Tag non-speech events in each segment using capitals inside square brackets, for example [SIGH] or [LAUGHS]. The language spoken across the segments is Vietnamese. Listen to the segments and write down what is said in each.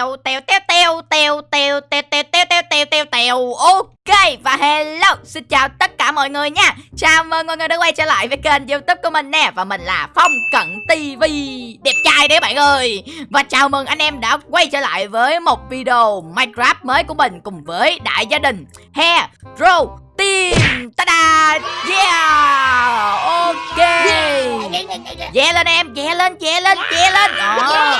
tèo tèo tèo tèo tèo tèo tèo tèo tèo tèo tèo tèo tèo ok và hello xin chào tất cả mọi người nha chào mừng mọi người đã quay trở lại với kênh youtube của mình nè và mình là phong cận tv đẹp trai đấy bạn ơi và chào mừng anh em đã quay trở lại với một video minecraft mới của mình cùng với đại gia đình hero team ta-da yeah ok yeah lên em yeah lên yeah lên yeah lên đó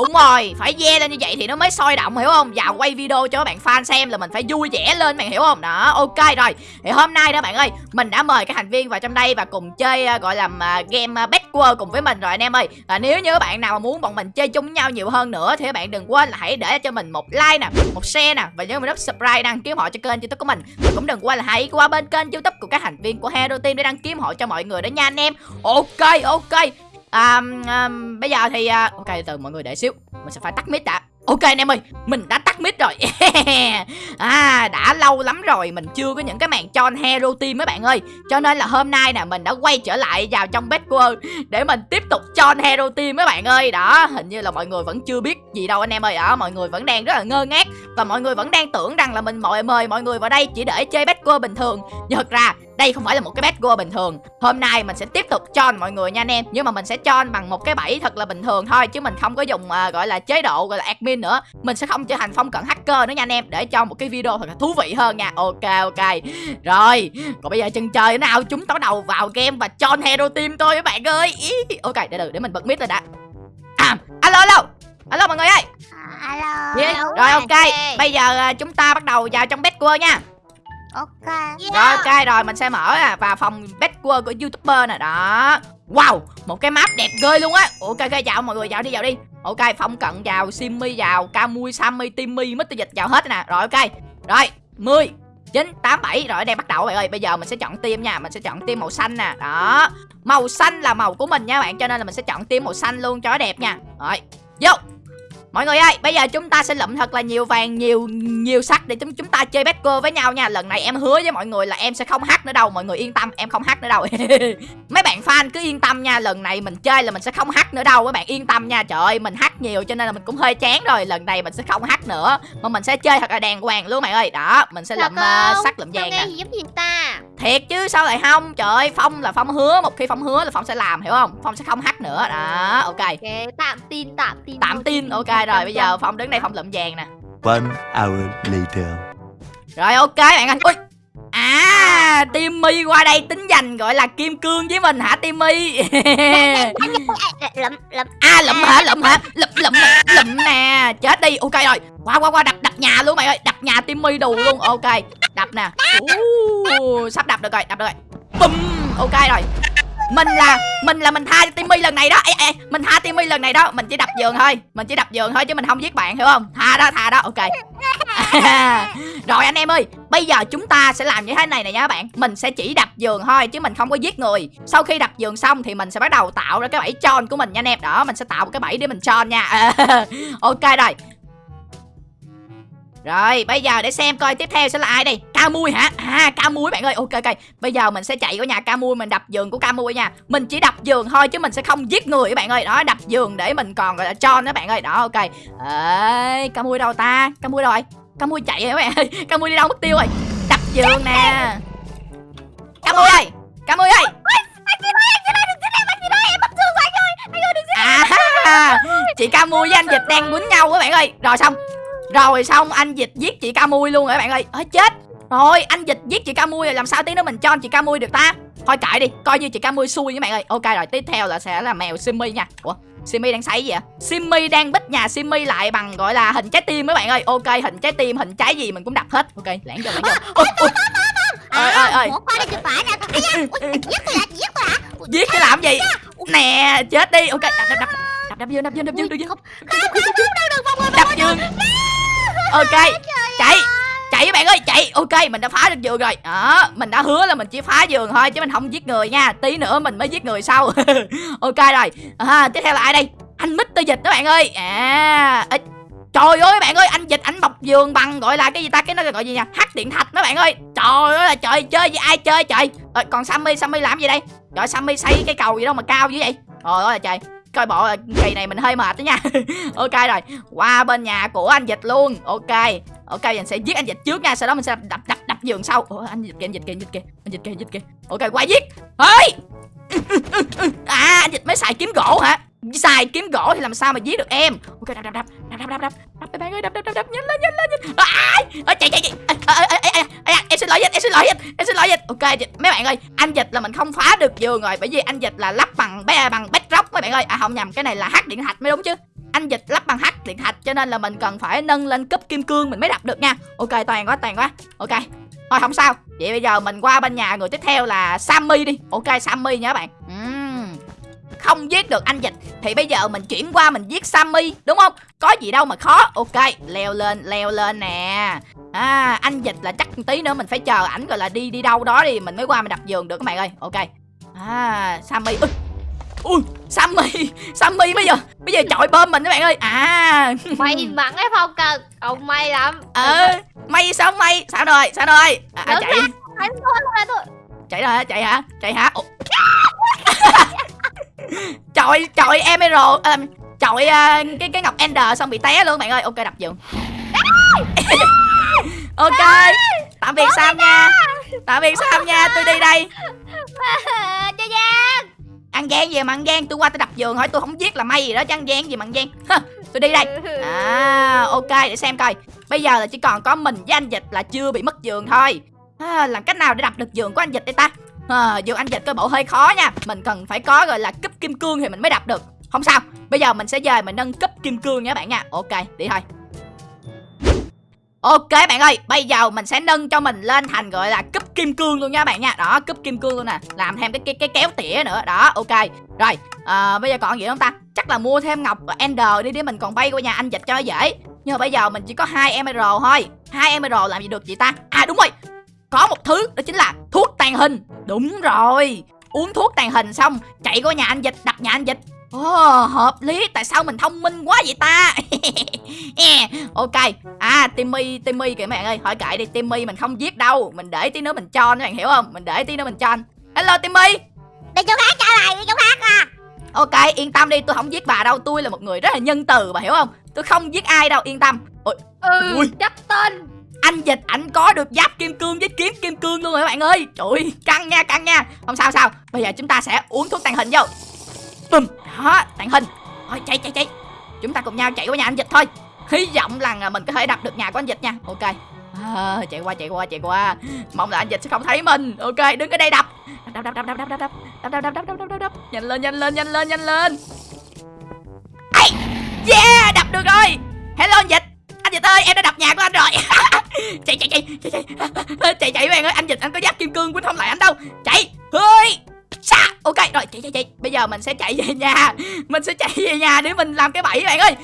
Đúng rồi, phải ve lên như vậy thì nó mới sôi động hiểu không? Vào quay video cho các bạn fan xem là mình phải vui vẻ lên bạn hiểu không? Đó, ok rồi. Thì hôm nay đó bạn ơi, mình đã mời các thành viên vào trong đây và cùng chơi uh, gọi là uh, game à, uh, Backward cùng với mình rồi anh em ơi. Và nếu như các bạn nào mà muốn bọn mình chơi chung với nhau nhiều hơn nữa thì các bạn đừng quên là hãy để cho mình một like nè, một share nè và nhớ mình nút subscribe đăng ký họ cho kênh YouTube của mình. Và cũng đừng quên là hãy qua bên kênh YouTube của các thành viên của Hero Team để đăng ký họ cho mọi người đó nha anh em. Ok, ok à, à, bây giờ thì à, ok từ mọi người để xíu mình sẽ phải tắt mic đã. Ok anh em ơi, mình đã tắt mic rồi. [LAUGHS] À, đã lâu lắm rồi Mình chưa có những cái màn tròn hero team mấy bạn ơi. Cho nên là hôm nay nè Mình đã quay trở lại vào trong Bedwars Để mình tiếp tục tròn hero team mấy bạn ơi. Đó, hình như là mọi người vẫn chưa biết gì đâu anh em ơi. Đó, mọi người vẫn đang rất là ngơ ngác Và mọi người vẫn đang tưởng rằng là mình mời mời mọi người vào đây Chỉ để chơi Bedwars bình thường. Nhưng thật ra đây không phải là một cái bad bình thường. Hôm nay mình sẽ tiếp tục cho mọi người nha anh em. Nhưng mà mình sẽ cho bằng một cái bẫy thật là bình thường thôi chứ mình không có dùng uh, gọi là chế độ gọi là admin nữa. Mình sẽ không trở thành phong cận hacker nữa nha anh em. Để cho một cái video thật là thú vị hơn nha. Ok ok. Rồi còn bây giờ chân chơi nào? Chúng ta bắt đầu vào game và cho hero team tôi các bạn ơi. Ý. ok để được để mình bật mic lên đã. À, alo alo. Alo mọi người ơi. Alo. yeah. rồi ok. Bây giờ uh, chúng ta bắt đầu vào trong Bedwars nha Ok. Yeah. Rồi ok rồi mình sẽ mở à, vào phòng Bedwars của youtuber nè đó. Wow một cái map đẹp ghê luôn á. Ok ok chào mọi người vào đi vào đi. Ok Phong Cận vào Simmy vào Camui Sammy Timmy Mr. Dịch vào hết nè. Rồi ok. Rồi 10 9, 8, 7 Rồi đây bắt đầu bạn ơi. Bây giờ mình sẽ chọn team nha Mình sẽ chọn team màu xanh nè Đó. Màu xanh là màu của mình nha bạn Cho nên là mình sẽ chọn team màu xanh luôn cho đẹp nha. Rồi Vô Mọi người ơi, bây giờ chúng ta sẽ lụm thật là nhiều vàng, nhiều nhiều sắt để chúng chúng ta chơi Becker với nhau nha. Lần này em hứa với mọi người là em sẽ không hack nữa đâu, mọi người yên tâm, em không hack nữa đâu. [LAUGHS] Mấy bạn fan cứ yên tâm nha, lần này mình chơi là mình sẽ không hack nữa đâu, các bạn yên tâm nha. Trời ơi, mình hack nhiều cho nên là mình cũng hơi chán rồi. Lần này mình sẽ không hack nữa, mà mình sẽ chơi thật là đàng hoàng luôn bạn ơi. Đó, mình sẽ lụm uh, sắt lụm vàng nè. giúp gì ta? Thiệt chứ sao lại không? Trời ơi, Phong là Phong hứa, một khi Phong hứa là Phong sẽ làm hiểu không? Phong sẽ không hack nữa. Đó, ok. Ok, tạm tin, tạm tin. Tạm tin, ok rồi, bây giờ Phong đứng đây Phong lụm vàng nè. One hour later. Rồi ok bạn ơi. Ui. À, Timmy qua đây tính giành gọi là kim cương với mình hả Timmy? [LAUGHS] lụm lụm. À lụm hả? Lụm hả? Lụm lụm lụm nè. Chết đi. Ok rồi. Qua qua qua đập đập nhà luôn mày ơi. Đập nhà Timmy đủ luôn. Ok. Đập nè. Uh, sắp đập được rồi, đập được rồi. Bum. Ok rồi mình là mình là mình tha cho Timmy lần này đó. Ê, ê, mình tha Timmy lần này đó. Mình chỉ đập giường thôi. Mình chỉ đập giường thôi chứ mình không giết bạn hiểu không? Tha đó tha đó. Ok. [LAUGHS] Rồi anh em ơi bây giờ chúng ta sẽ làm như thế này này nha các bạn. Mình sẽ chỉ đập giường thôi chứ mình không có giết người. Sau khi đập giường xong thì mình sẽ bắt đầu tạo ra cái bẫy tròn của mình nha anh em. Đó mình sẽ tạo một cái bẫy để mình tròn nha. [LAUGHS] Ok rồi rồi bây giờ để xem coi tiếp theo sẽ là ai đây Ca mui hả À ca mui bạn ơi ok ok Bây giờ mình sẽ chạy qua nhà ca mui mình đập giường của ca mui nha Mình chỉ đập giường thôi chứ mình sẽ không giết người các bạn ơi Đó đập giường để mình còn gọi là tròn đó bạn ơi Đó ok Ê ca mui đâu ta Ca mui đâu rồi Ca mui chạy rồi các bạn ơi Ca mui đi đâu mất tiêu rồi Đập giường nè Ca mui ơi Ca mui ơi À, chị ca mui với anh dịch đang quýnh nhau các bạn ơi rồi xong rồi xong anh dịch giết chị ca mui luôn rồi các bạn ơi? Ôi chết. Rồi anh dịch giết chị ca mui rồi làm sao tí nữa mình cho chị ca mui được ta? Thôi cãi đi Coi như chị ca mui xui các bạn ơi. Ok rồi tiếp theo là sẽ là mèo Simmy nha. Ủa Simmy đang xảy gì ạ Simmy đang bích nhà Simmy lại bằng gọi là hình trái tim các bạn ơi. Ok hình trái tim hình trái gì mình cũng đập hết. Ok lãng cho lãng cho ơi ơi ơi giết cái làm gì? nè chết đi. Ok đập đập đập. Đập đập dương đập dương đập dương đập dương đập dương ok chạy chạy các bạn ơi chạy. Ok mình đã phá được giường rồi. Đó mình đã hứa là mình chỉ phá giường thôi chứ mình không giết người nha. Tí nữa mình mới giết người sau. [LAUGHS] Ok rồi. À, tiếp theo là ai đây? Anh mít Tư dịch các bạn ơi. À Trời ơi bạn ơi anh dịch ảnh bọc giường bằng gọi là cái gì ta? Cái nó gọi gì nha hắc điện thạch mấy bạn ơi. Trời ơi là trời chơi với ai chơi trời? À, còn Sammy Sammy làm gì đây? Trời Sammy xây cái cầu gì đâu mà cao như vậy? Trời ơi là trời coi bộ là kỳ này mình hơi mệt đó nha. [LAUGHS] Ok rồi qua bên nhà của anh dịch luôn. Ok ok mình sẽ giết anh dịch trước nha sau đó mình sẽ đập đập đập, đập giường sau. Ủa, anh dịch kìa anh dịch kìa anh dịch kìa anh dịch kìa anh dịch kìa. Ok qua giết. Ơi [LAUGHS] à anh dịch mới xài kiếm gỗ hả? Xài kiếm gỗ thì làm sao mà giết được em? Ok đập đập đập đập đập đập đập. Đập bạn ơi đập đập đập đập. Nhanh lên nhanh lên nhanh ai à, chạy chạy chạy. À, à, à, em xin lỗi dịch em xin lỗi dịch em xin lỗi dịch ok dịch mấy bạn ơi anh dịch là mình không phá được giường rồi bởi vì anh dịch là lắp bằng bé bằng bedrock mấy bạn ơi. À không nhầm cái này là hát điện thạch mới đúng chứ. Anh dịch lắp bằng hát điện thạch cho nên là mình cần phải nâng lên cấp kim cương mình mới đập được nha. Ok toàn quá toàn quá. Ok. Thôi không sao. Vậy bây giờ mình qua bên nhà người tiếp theo là sammy đi. Ok sammy nha các bạn. Uhm không giết được anh dịch thì bây giờ mình chuyển qua mình giết sammy đúng không? Có gì đâu mà khó. Ok leo lên leo lên nè. À anh dịch là chắc tí nữa mình phải chờ ảnh gọi là đi đi đâu đó đi mình mới qua mình đập giường được các bạn ơi. Ok. À sammy ui ui sammy [LAUGHS] sammy bây giờ bây giờ chọi bơm mình các bạn ơi. À. May mắn ấy Phong cần Ông may lắm. Ờ may sao may? Sao rồi sao rồi? À, chạy. chạy rồi hả chạy hả chạy hả? Ủa? [LAUGHS] chọi chọi emerald à, chọi à, cái cái ngọc ender xong bị té luôn bạn ơi. Ok đập giường. [LAUGHS] Ok tạm biệt sam nha. Tạm biệt sam nha tôi đi đây. Cho Giang ăn gian gì mà ăn gian? Tôi qua tôi đập giường hỏi tôi không giết là may gì đó chứ ăn gian gì mà ăn gian. Tôi đi đây. À ok để xem coi. Bây giờ là chỉ còn có mình với anh dịch là chưa bị mất giường thôi. À, làm cách nào để đập được giường của anh dịch đây ta à, dù anh dịch coi bộ hơi khó nha mình cần phải có gọi là cấp kim cương thì mình mới đập được không sao bây giờ mình sẽ về mình nâng cấp kim cương nha bạn nha ok đi thôi Ok bạn ơi, bây giờ mình sẽ nâng cho mình lên thành gọi là cúp kim cương luôn nha bạn nha. Đó, cúp kim cương luôn nè. Làm thêm cái cái cái kéo tỉa nữa. Đó, ok. Rồi, à, bây giờ còn gì không ta? Chắc là mua thêm ngọc Ender đi để mình còn bay qua nhà anh dịch cho dễ. Nhưng mà bây giờ mình chỉ có hai emerald thôi. Hai emerald làm gì được chị ta? À đúng rồi. Có một thứ đó chính là thuốc tàn hình. Đúng rồi. Uống thuốc tàn hình xong chạy qua nhà anh dịch đập nhà anh dịch. Ồ, hợp lý, tại sao mình thông minh quá vậy ta? [LAUGHS] Ok, à Timmy, Timmy kìa mấy bạn ơi. Hỏi kệ đi, Timmy mình không giết đâu. Mình để tí nữa mình cho các bạn hiểu không? Mình để tí nữa mình cho Hello Timmy. Đi chỗ khác trả lại đi chỗ khác à. Ok, yên tâm đi, tôi không giết bà đâu. Tôi là một người rất là nhân từ, bà hiểu không? Tôi không giết ai đâu, yên tâm. Ôi, Ừ, Ui. chắc tên anh dịch ảnh có được giáp kim cương với kiếm kim cương luôn rồi các bạn ơi Trời ơi, căng nha, căng nha Không sao sao, bây giờ chúng ta sẽ uống thuốc tàn hình vô Bùm, đó, tàn hình Thôi chạy chạy chạy Chúng ta cùng nhau chạy qua nhà anh dịch thôi Hy vọng là mình có thể đập được nhà của anh dịch nha Ok à, Chạy qua chạy qua chạy qua Mong là anh dịch sẽ không thấy mình Ok đứng ở đây đập Đập đập đập đập đập đập đập đập đập đập đập đập đập đập đập Nhanh lên nhanh lên nhanh lên nhanh lên Ây, Yeah đập được rồi Hello anh dịch anh dịch ơi em đã đập nhà của anh rồi. [LAUGHS] Chạy chạy chạy chạy chạy. [LAUGHS] Chạy chạy bạn ơi anh dịch anh có giáp kim cương quýnh không lại anh đâu. Chạy Hơi xa. Ok rồi chạy chạy chạy. Bây giờ mình sẽ chạy về nhà. Mình sẽ chạy về nhà để mình làm cái bẫy bạn ơi.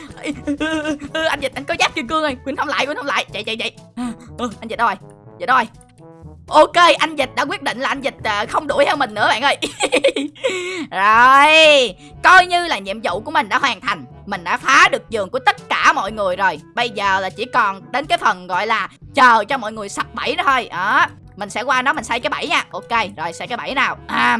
[LAUGHS] Anh dịch anh có giáp kim cương rồi quýnh không lại quýnh không lại. Chạy chạy chạy. À, ừ, Anh dịch đâu rồi Dịch đâu rồi Ok, anh dịch đã quyết định là anh dịch à, không đuổi theo mình nữa bạn ơi. [LAUGHS] Rồi, Coi như là nhiệm vụ của mình đã hoàn thành. Mình đã phá được giường của tất cả mọi người rồi. Bây giờ là chỉ còn đến cái phần gọi là Chờ cho mọi người sập bẫy đó thôi. Đó, mình sẽ qua đó mình xây cái bẫy nha. Ok, rồi, xây cái bẫy nào. À.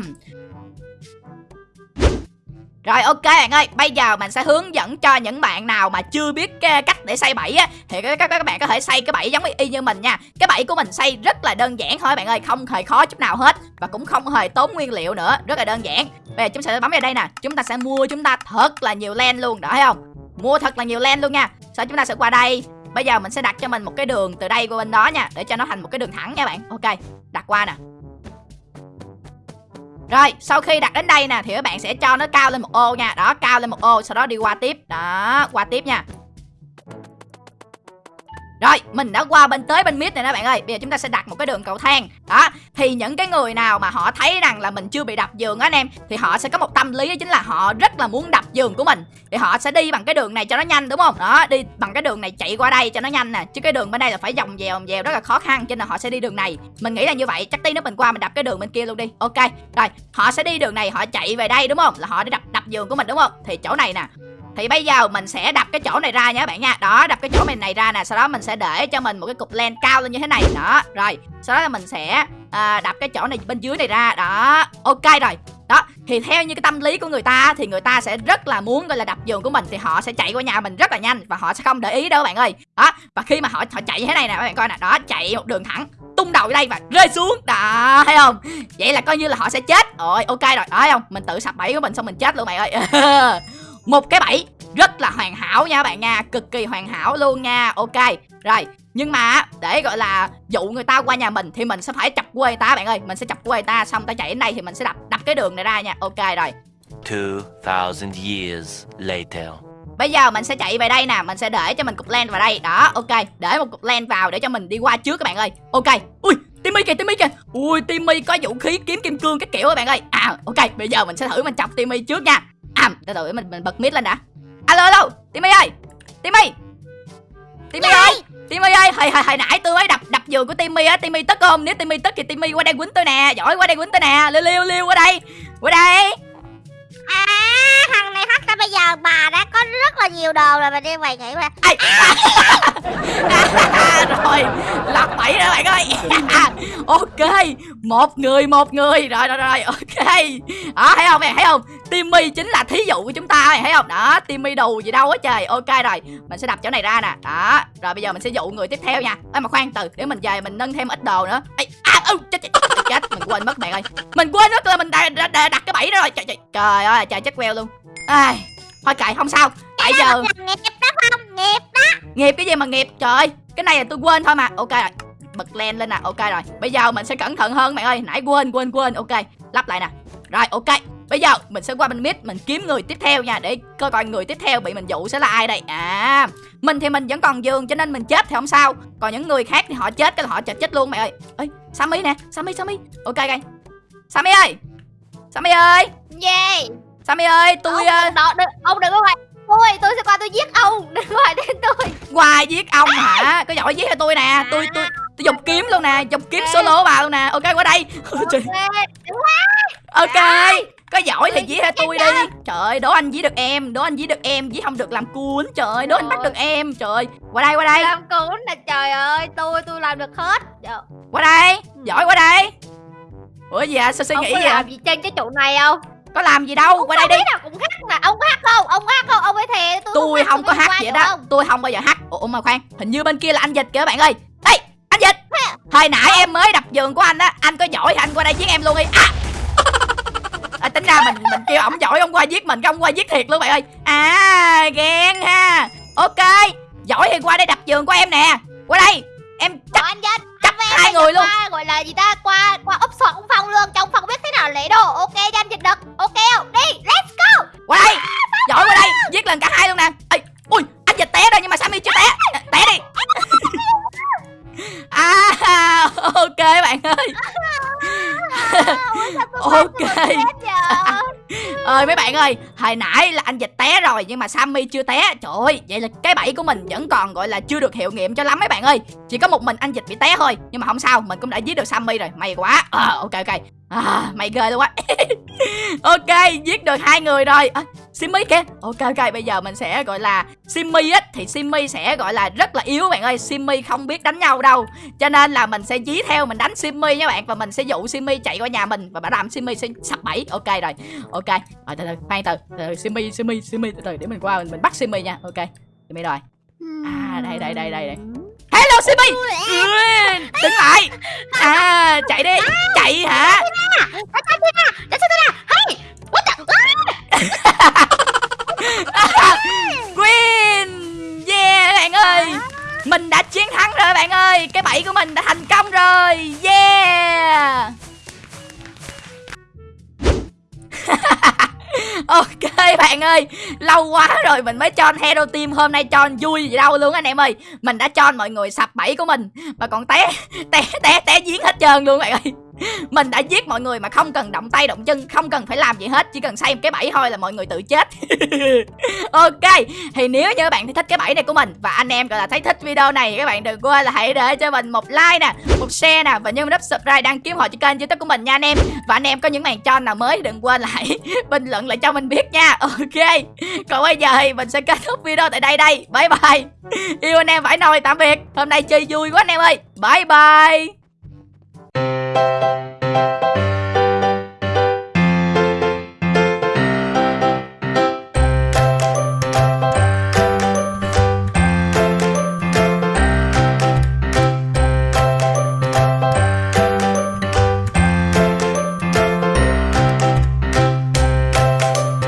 Rồi ok bạn ơi, bây giờ mình sẽ hướng dẫn cho những bạn nào mà chưa biết cái cách để xây bẫy á thì các, các các bạn có thể xây cái bẫy giống y như mình nha. Cái bẫy của mình xây rất là đơn giản thôi bạn ơi, không hề khó chút nào hết và cũng không hề tốn nguyên liệu nữa, rất là đơn giản. Bây giờ chúng ta sẽ bấm vào đây nè, chúng ta sẽ mua chúng ta thật là nhiều len luôn, đó thấy không? Mua thật là nhiều len luôn nha. Sau chúng ta sẽ qua đây, Bây giờ mình sẽ đặt cho mình một cái đường từ đây qua bên đó nha Để cho nó thành một cái đường thẳng nha bạn Ok đặt qua nè rồi, sau khi đặt đến đây nè, Thì các bạn sẽ cho nó cao lên một ô nha. Đó, cao lên một ô, sau đó đi qua tiếp. Đó, qua tiếp nha rồi, mình đã qua bên tới bên mid này đó bạn ơi. Bây giờ chúng ta sẽ đặt một cái đường cầu thang. Đó, thì những cái người nào mà họ thấy rằng là mình chưa bị đập giường á anh em Thì họ sẽ có một tâm lý đó chính là họ rất là muốn đập giường của mình. Thì họ sẽ đi bằng cái đường này cho nó nhanh đúng không? Đó, đi bằng cái đường này chạy qua đây cho nó nhanh nè. Chứ cái đường bên đây là phải vòng vèo vòng vèo rất là khó khăn Cho nên là họ sẽ đi đường này. Mình nghĩ là như vậy, chắc tí nữa mình qua mình đập cái đường bên kia luôn đi. Ok, rồi, họ sẽ đi đường này họ chạy về đây đúng không? Là họ đi đập đập giường của mình đúng không? Thì chỗ này nè thì bây giờ mình sẽ đập cái chỗ này ra nha các bạn nha. Đó đập cái chỗ mình này ra nè Sau đó mình sẽ để cho mình một cái cục len cao lên như thế này. Đó rồi Sau đó là mình sẽ à, đập cái chỗ này bên dưới này ra. Đó ok rồi. Đó thì theo như cái tâm lý của người ta thì người ta sẽ rất là muốn gọi là đập giường của mình thì họ sẽ chạy qua nhà mình rất là nhanh và họ sẽ không để ý đâu các bạn ơi. Đó và khi mà họ họ chạy như thế này nè các bạn coi nè. Đó chạy một đường thẳng tung đầu ở đây và rơi xuống. Đó thấy không? Vậy là coi như là họ sẽ chết. Rồi ok rồi. Đó thấy không? Mình tự sập bẫy của mình xong mình chết luôn mày ơi. [LAUGHS] một cái bẫy rất là hoàn hảo nha các bạn nha cực kỳ hoàn hảo luôn nha ok. Rồi nhưng mà để gọi là dụ người ta qua nhà mình thì mình sẽ phải chọc quê ta bạn ơi mình sẽ chọc quê ta xong ta chạy đến đây thì mình sẽ đập đập cái đường này ra nha ok rồi. 2,000 years later. Bây giờ mình sẽ chạy về đây nè Mình sẽ để cho mình cục len vào đây Đó ok. Để một cục len vào để cho mình đi qua trước các bạn ơi Ok. Ui Timmy kìa Timmy kìa. Ui Timmy có vũ khí kiếm kim cương cái kiểu các bạn ơi. À ok Bây giờ mình sẽ thử mình chọc Timmy trước nha À từ từ mình, mình bật mic lên đã. Alo alo Timmy ơi. Timmy. Timmy ơi. Timmy ơi hồi, hồi, hồi nãy tôi mới đập đập giường của Timmy á Timmy tức không? Nếu Timmy tức thì Timmy qua đây quýnh tôi nè. Giỏi qua đây quýnh tôi nè. Liêu liêu liêu qua đây. Qua đây nhiều đồ rồi mình đem mày nghĩ mà. [LAUGHS] Rồi lật bẫy rồi bạn ơi. [LAUGHS] Ok một người một người. Rồi rồi rồi ok. Đó thấy không mày thấy không? Timmy chính là thí dụ của chúng ta mày thấy không? Đó timmy đù gì đâu á trời. Ok rồi mình sẽ đập chỗ này ra nè. Đó rồi bây giờ mình sẽ dụ người tiếp theo nha. Ê, mà khoan từ để mình về mình nâng thêm ít đồ nữa. Ê, à, ừ, chết, chết, chết, mình quên mất bạn ơi. Mình quên mất là mình đã đặt, đặt cái bẫy đó rồi. Trời trời trời ơi trời chết queo luôn. Ai thôi kệ không sao tại giờ nghiệp đó không? Nghiệp đó. Nghiệp cái gì mà nghiệp? Trời cái này là tôi quên thôi mà. Ok rồi. Bật len lên nè. Ok rồi. Bây giờ mình sẽ cẩn thận hơn bạn ơi. Nãy quên quên quên. Ok. Lắp lại nè. Rồi ok. Bây giờ mình sẽ qua bên mid mình kiếm người tiếp theo nha để coi coi người tiếp theo bị mình dụ sẽ là ai đây. À mình thì mình vẫn còn giường cho nên mình chết thì không sao. Còn những người khác thì họ chết cái là họ chết chết luôn mẹ ơi. Ơi sammy nè. Sammy sammy. Ok ok. Sammy ơi. Sammy ơi. Gì? Sammy ơi tôi ông, ờ, đừng, đừng, ông đừng có ngoài tôi tôi sẽ qua tôi giết ông. [LAUGHS] Đừng ngoài đến tôi. Qua giết ông hả? Có giỏi giết cho tôi nè. Tôi tôi tôi dùng kiếm luôn nè. Dùng kiếm solo vào luôn nè. Ok qua đây. Ok [LAUGHS] ok. Có giỏi thì giết cho tôi đi. Trời ơi đố anh giết được em. Đố anh giết được em. Giết không được làm cuốn. Trời ơi đố anh bắt được em. Trời. Ơi qua đây qua đây. Làm cuốn nè trời ơi tôi tôi làm được hết. Trời, qua đây. Giỏi qua đây. Ủa gì à sao suy nghĩ có vậy? à? làm gì trên cái trụ này không? Có làm gì đâu. Qua đây đi. nào cũng hát mà ông có hát không? Ông hát không? Ông ấy thề tôi tôi không có hát vậy đó. không? tôi không bao giờ hát. Ủa mà khoan. Hình như bên kia là anh dịch kìa bạn ơi. Ê anh dịch. Hồi nãy em mới đập giường của anh á anh có giỏi thì anh qua đây giết em luôn đi. À. [LAUGHS] À, tính ra mình mình kêu ổng giỏi ông qua giết mình cái ông qua giết thiệt luôn bạn ơi. À ghen ha. Ok giỏi thì qua đây đập giường của em nè. Qua đây. Em chắc anh Vinh chắc em hai người luôn. qua, gọi là gì ta? Qua qua úp sọt ông phong luôn trong phong biết thế nào lễ đồ hồi nãy là anh dịch té rồi nhưng mà sammy chưa té. Trời ơi vậy là cái bẫy của mình vẫn còn gọi là chưa được hiệu nghiệm cho lắm mấy bạn ơi. Chỉ có một mình anh dịch bị té thôi nhưng mà không sao mình cũng đã giết được sammy rồi may quá. À, ok ok à, mày ghê luôn á. [LAUGHS] Ok giết được hai người rồi. À, Simmy kìa. Ok ok bây giờ mình sẽ gọi là Simmy á Thì Simmy sẽ gọi là rất là yếu bạn ơi. Simmy không biết đánh nhau đâu. Cho nên là mình sẽ dí theo mình đánh Simmy nha bạn. Và mình sẽ dụ Simmy chạy qua nhà mình. Và bảo đảm Simmy sẽ sập bẫy. Ok rồi. Ok. Rồi từ từ khoan từ, từ, Simmy Simmy Simmy từ từ. Để mình qua mình, mình bắt Simmy nha. Ok. Simmy rồi. À đây đây đây đây đây. Hello Simmy ừ, Đứng lại. À chạy đi. Chạy hả? [LAUGHS] Queen. Yeah bạn ơi. Mình đã chiến thắng rồi bạn ơi. Cái bẫy của mình đã thành công rồi. Yeah. [LAUGHS] Ok bạn ơi. Lâu quá rồi mình mới cho Hero Team, Hôm nay cho vui gì đâu luôn anh em ơi. Mình đã cho mọi người sập bẫy của mình. Mà còn té Té té té giếng hết trơn luôn bạn ơi. [LAUGHS] mình đã giết mọi người mà không cần động tay động chân, không cần phải làm gì hết, chỉ cần xây một cái bẫy thôi là mọi người tự chết. [LAUGHS] Ok, thì nếu như các bạn thích cái bẫy này của mình, và anh em gọi là thấy thích video này, các bạn đừng quên là hãy để cho mình một like nè, một share nè, và nhấn nút subscribe đăng ký họ cho kênh youtube của mình nha anh em. Và anh em có những màn cho nào mới đừng quên là hãy [LAUGHS] bình luận lại cho mình biết nha. Ok, còn bây giờ thì mình sẽ kết thúc video tại đây đây. Bye bye. Yêu anh em phải nồi tạm biệt. Hôm nay chơi vui quá anh em ơi. Bye bye.